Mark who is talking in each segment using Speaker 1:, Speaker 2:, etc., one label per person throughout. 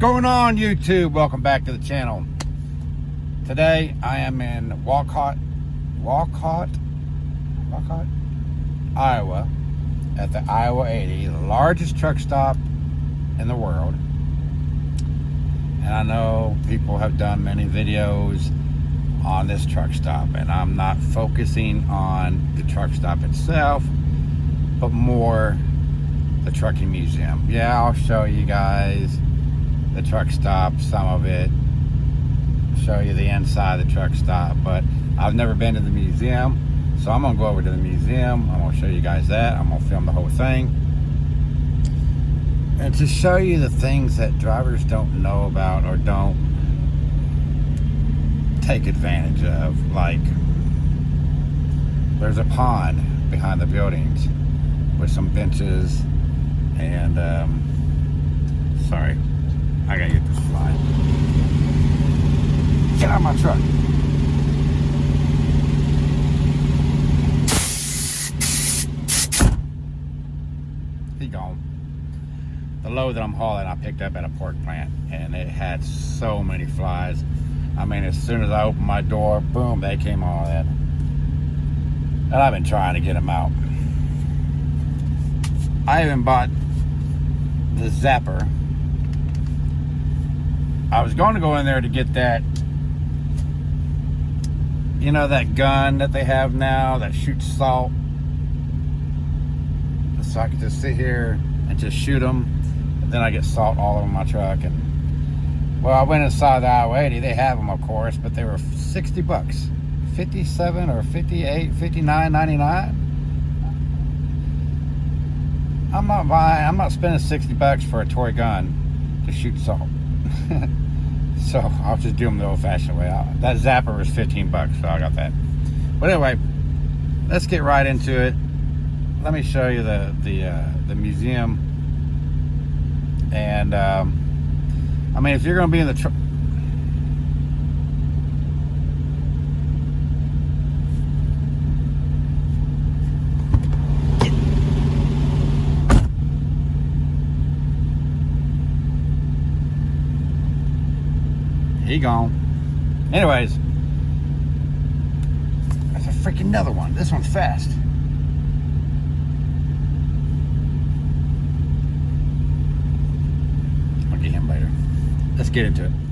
Speaker 1: going on YouTube? Welcome back to the channel. Today I am in Walcott, Walcott, Walcott, Iowa at the Iowa 80, the largest truck stop in the world. And I know people have done many videos on this truck stop and I'm not focusing on the truck stop itself, but more the trucking museum. Yeah, I'll show you guys the truck stop, some of it, show you the inside of the truck stop, but I've never been to the museum, so I'm gonna go over to the museum, I'm gonna show you guys that, I'm gonna film the whole thing. And to show you the things that drivers don't know about or don't take advantage of, like there's a pond behind the buildings with some benches and um, sorry I gotta get this fly. Get out of my truck. He gone. The load that I'm hauling, I picked up at a pork plant, and it had so many flies. I mean, as soon as I opened my door, boom, they came all in. And I've been trying to get them out. I even bought the zapper I was going to go in there to get that, you know, that gun that they have now that shoots salt. So I could just sit here and just shoot them. And then I get salt all over my truck. And well, I went inside the I-80. They have them, of course, but they were 60 bucks. 57 or 58, 59.99. I'm not buying, I'm not spending 60 bucks for a toy gun to shoot salt. so I'll just do them the old-fashioned way. that zapper was 15 bucks, so I got that. But anyway, let's get right into it. Let me show you the the uh, the museum. And um, I mean, if you're going to be in the He gone. Anyways, that's a freaking another one. This one's fast. I'll get him later. Let's get into it.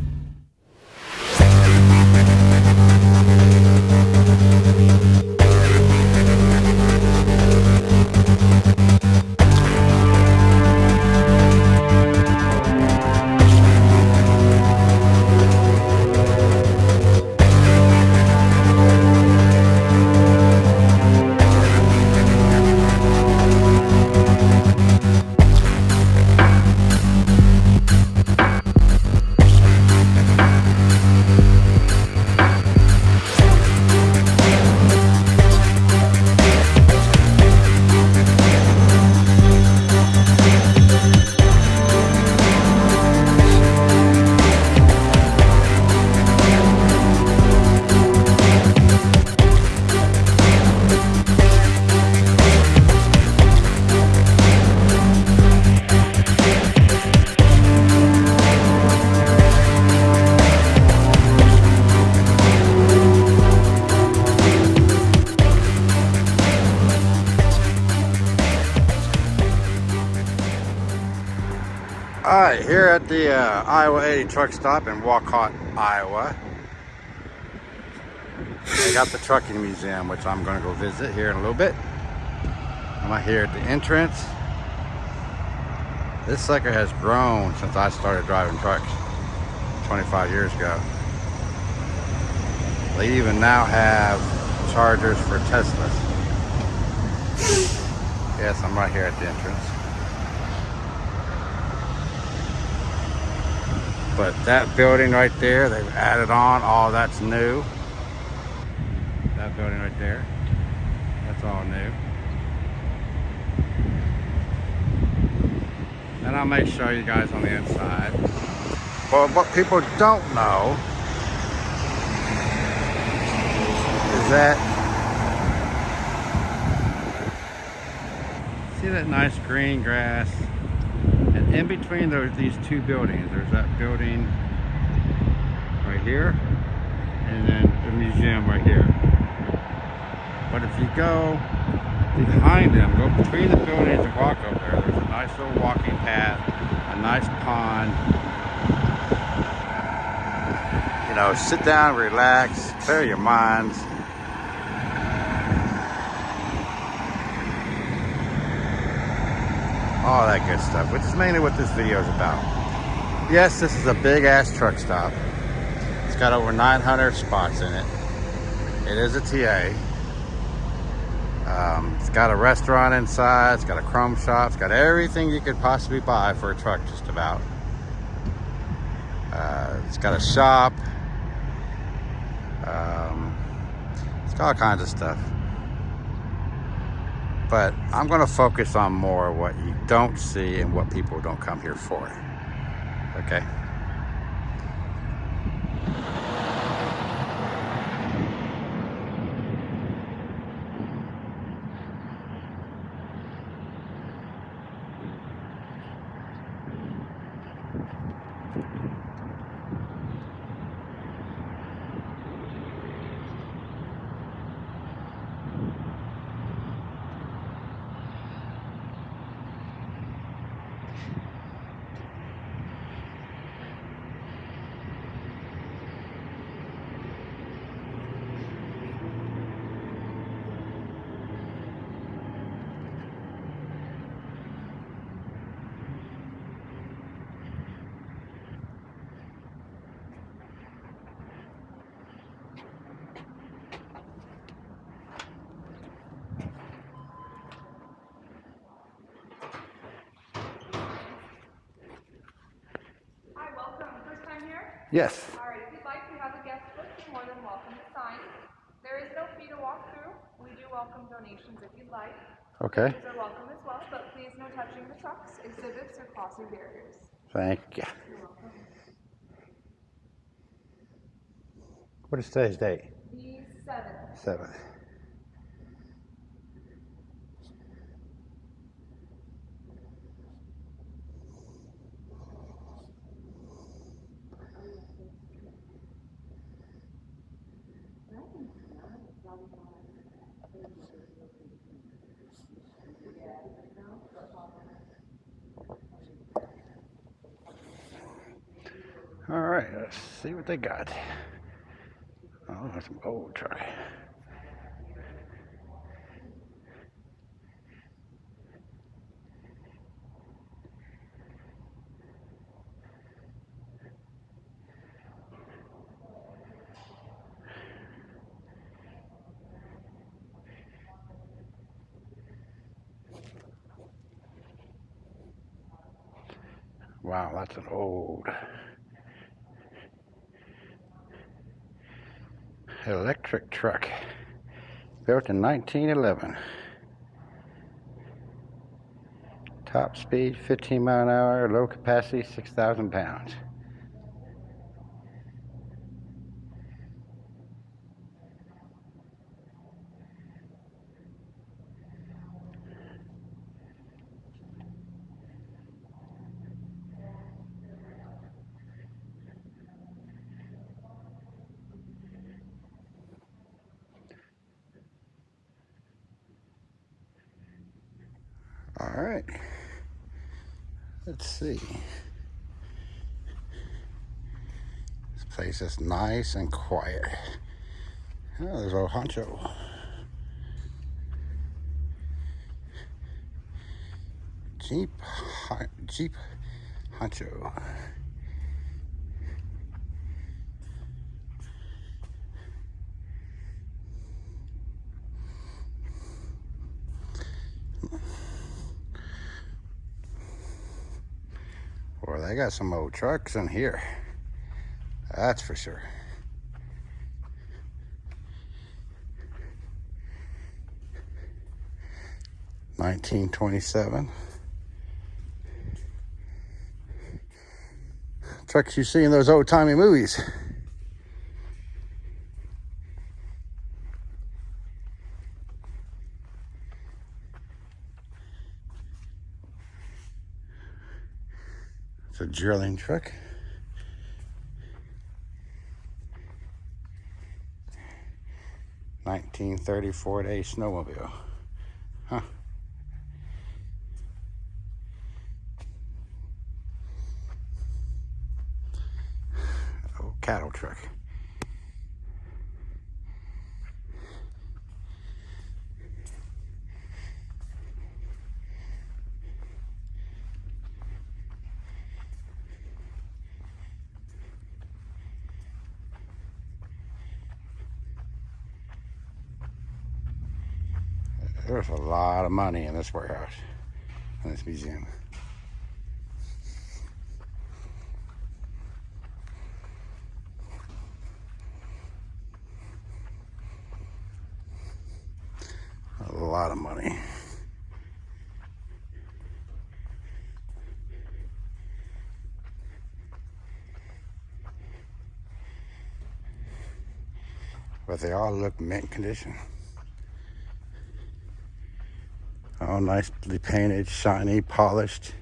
Speaker 1: At the uh, Iowa 80 truck stop in Walcott, Iowa. They got the trucking museum, which I'm gonna go visit here in a little bit. I'm right here at the entrance. This sucker has grown since I started driving trucks 25 years ago. They even now have chargers for Teslas. Yes, I'm right here at the entrance. But that building right there, they've added on, all that's new. That building right there, that's all new. And I'll make sure you guys on the inside. But what people don't know is that see that nice green grass in between those these two buildings, there's that building right here, and then the museum right here. But if you go behind them, go between the buildings and walk up there, there's a nice little walking path, a nice pond. You know, sit down, relax, clear your minds. All that good stuff, which is mainly what this video is about. Yes, this is a big ass truck stop. It's got over 900 spots in it. It is a TA. Um, it's got a restaurant inside, it's got a chrome shop, it's got everything you could possibly buy for a truck just about. Uh, it's got a shop. Um, it's got all kinds of stuff but I'm going to focus on more what you don't see and what people don't come here for. Okay? Yes.
Speaker 2: All right, if you'd like to have a guest book, you're more than welcome to sign. There is no fee to walk through. We do welcome donations if you'd like.
Speaker 1: Okay.
Speaker 2: These are welcome as well, but please no touching the trucks, exhibits, or crossing barriers.
Speaker 1: Thank you. You're welcome. What is today's date?
Speaker 2: The
Speaker 1: 7th. 7th. Let's see what they got. Oh, that's some old truck. Wow, that's an old electric truck built in 1911. Top speed 15 mile an hour, low capacity 6,000 pounds. All right. Let's see. This place is nice and quiet. Oh, there's old Honcho. Jeep, Jeep Honcho. Boy, they got some old trucks in here. That's for sure. Nineteen twenty-seven. Trucks you see in those old timey movies. It's a drilling truck. Nineteen thirty Ford snowmobile. Huh. Oh, cattle truck. There's a lot of money in this warehouse, in this museum. A lot of money. But they all look mint condition. Nicely painted, shiny, polished.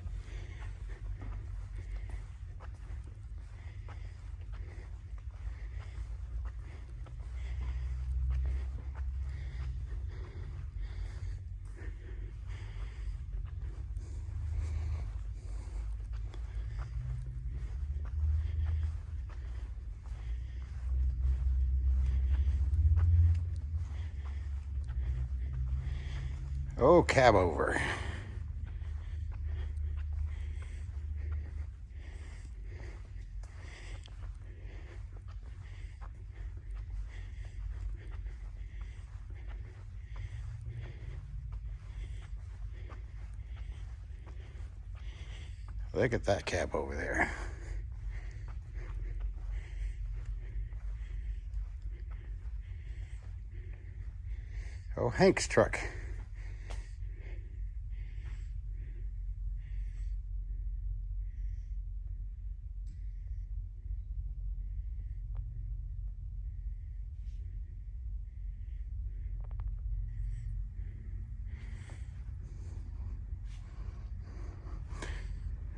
Speaker 1: Oh, cab over. Look at that cab over there. Oh, Hank's truck.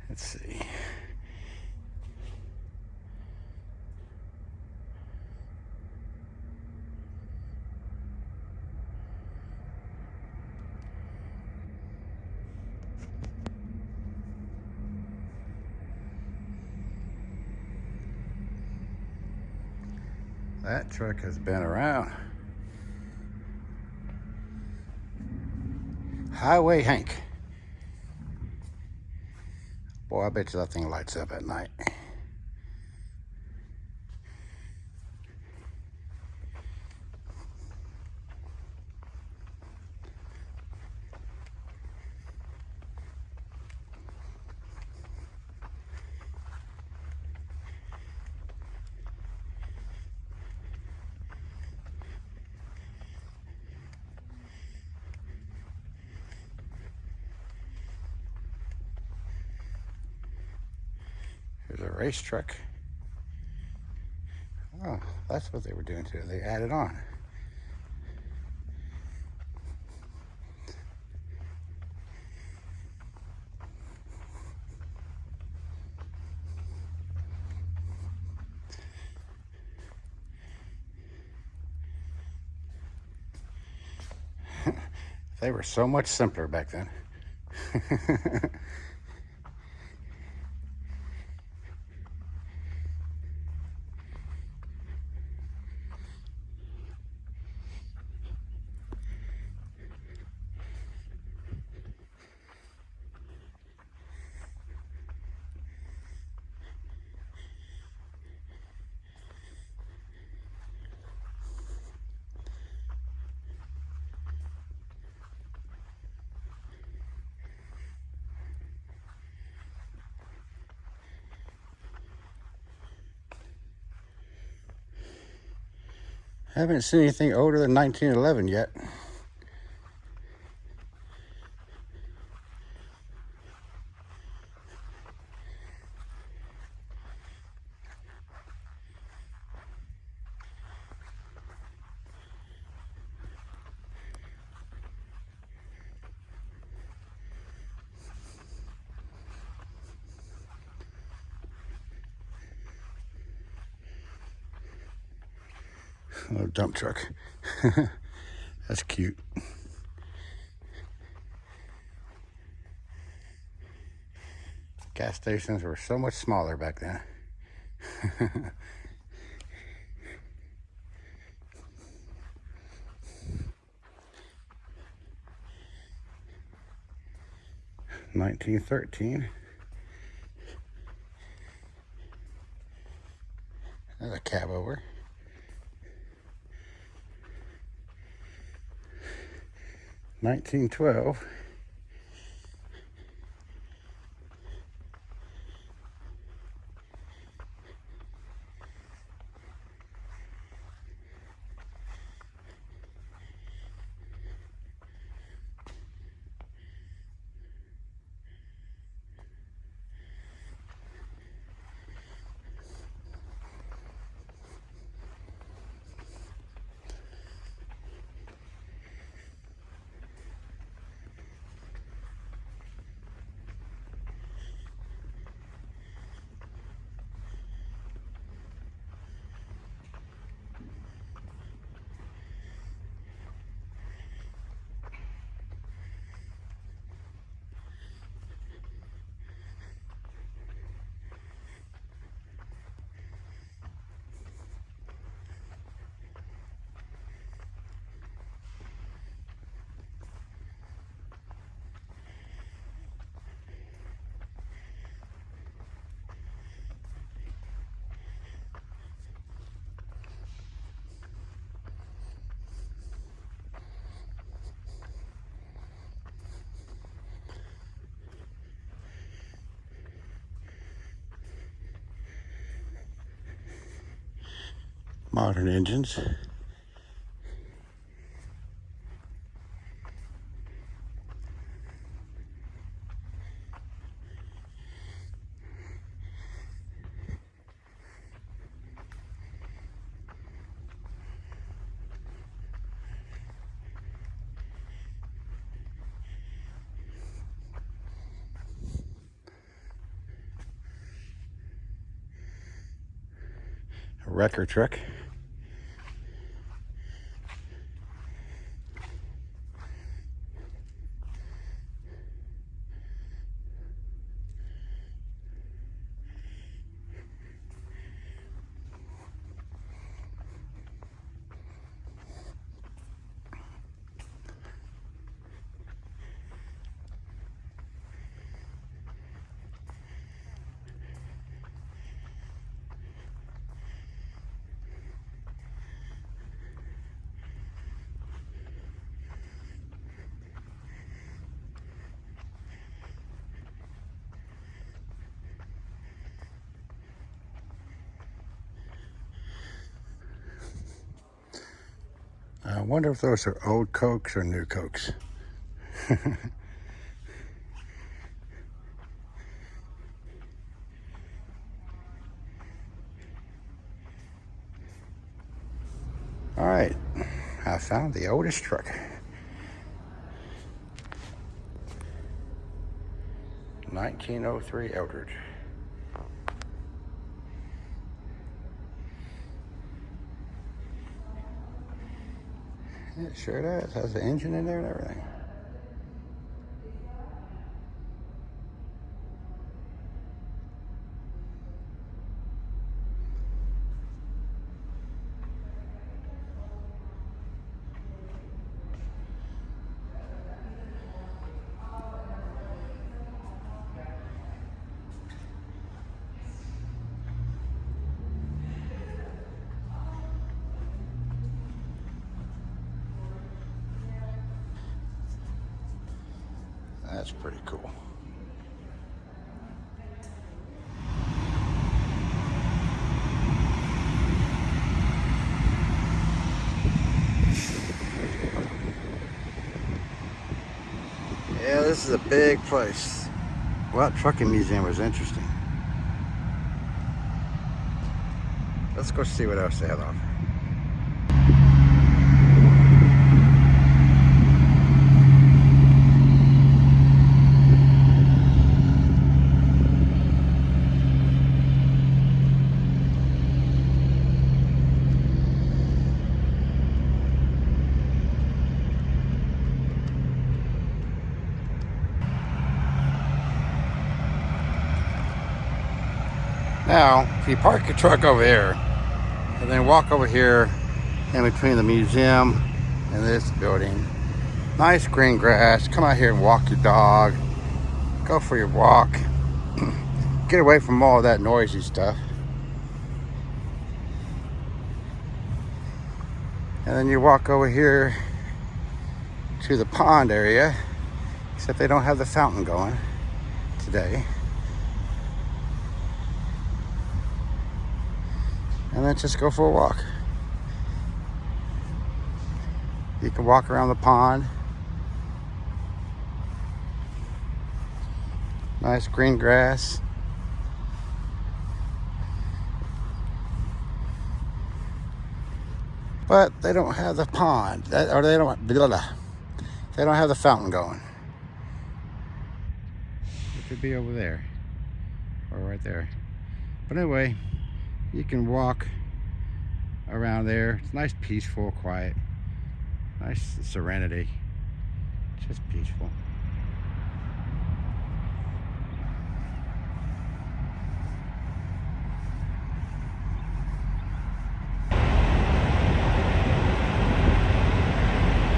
Speaker 1: Let's see. That truck has been around. Highway Hank. Boy, I bet you that thing lights up at night. Race truck. Oh, that's what they were doing to it. They added on. they were so much simpler back then. Haven't seen anything older than 1911 yet. Dump truck. That's cute. Gas stations were so much smaller back then. Nineteen thirteen. Another cab over. 1912 modern engines. Wrecker truck. I wonder if those are old Cokes or new Cokes. All right, I found the oldest truck. Nineteen oh three Eldridge. It sure does. Has the engine in there and everything. That's pretty cool. Yeah, this is a big place. Well, trucking museum was interesting. Let's go see what else they have on. Now, if you park your truck over there and then walk over here in between the museum and this building, nice green grass. Come out here and walk your dog. Go for your walk. Get away from all that noisy stuff. And then you walk over here to the pond area, except they don't have the fountain going today. And then just go for a walk. You can walk around the pond. Nice green grass. But they don't have the pond, that, or they don't, blah, blah. they don't have the fountain going. It could be over there, or right there. But anyway, you can walk around there. It's nice, peaceful, quiet. Nice serenity. Just peaceful.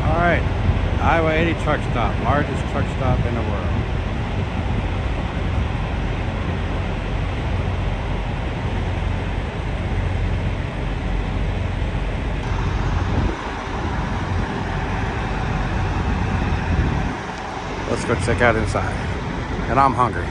Speaker 1: All right, Iowa 80 truck stop, largest truck stop in the world. Let's go check out inside. And I'm hungry.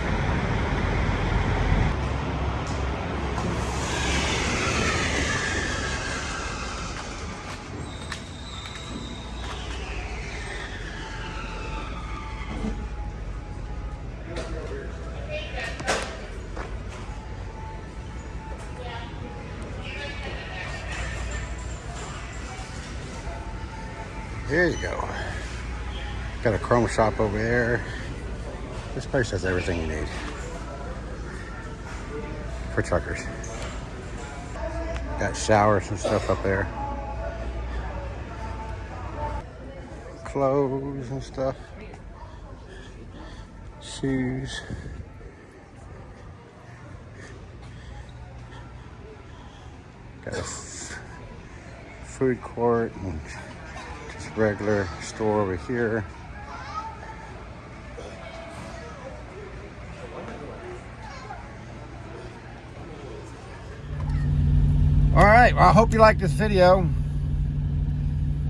Speaker 1: Here you go. Got a chrome shop over there. This place has everything you need for truckers. Got showers and stuff up there. Clothes and stuff. Shoes. Got a food court and just regular store over here. Right, well, I hope you like this video.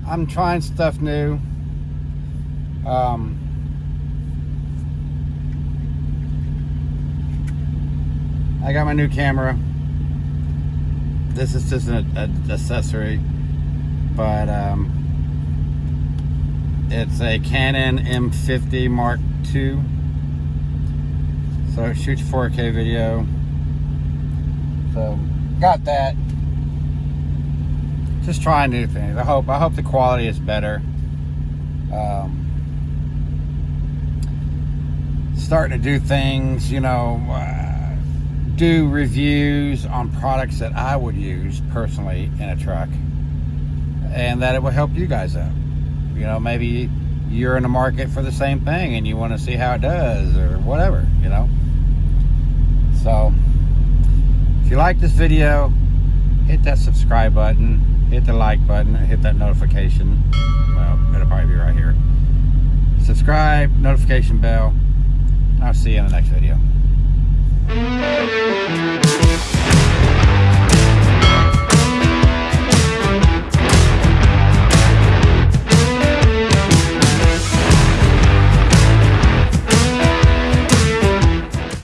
Speaker 1: I'm trying stuff new. Um, I got my new camera. This is just an, accessory, but um, it's a Canon M50 Mark II. So it shoots 4K video. So got that just trying new things. I hope I hope the quality is better. Um, starting to do things, you know, uh, do reviews on products that I would use personally in a truck, and that it will help you guys out. You know, maybe you're in the market for the same thing and you want to see how it does or whatever. You know. So, if you like this video, hit that subscribe button hit the like button, hit that notification. Well, it'll probably be right here. Subscribe, notification bell. I'll see you in the next video.